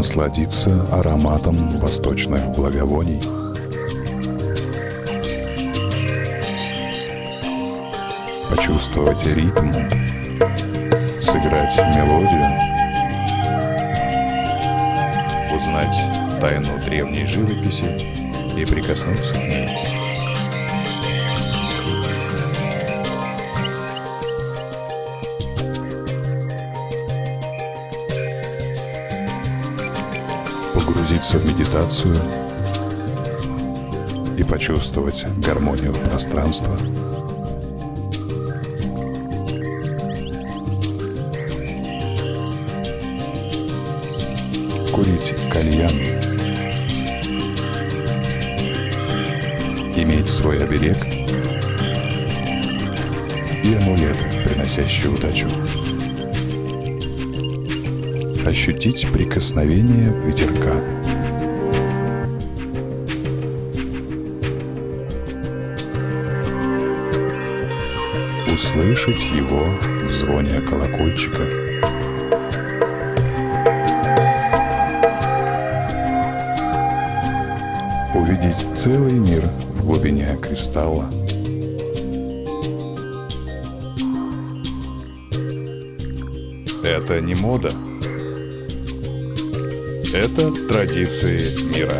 насладиться ароматом восточных благовоний. Почувствовать ритм, сыграть мелодию, узнать тайну древней живописи и прикоснуться к ней. Погрузиться в медитацию и почувствовать гармонию пространства. Курить кальян. Иметь свой оберег и амулет, приносящий удачу ощутить прикосновение ветерка. Услышать его в звоне колокольчика. Увидеть целый мир в глубине кристалла. Это не мода. Это традиции мира.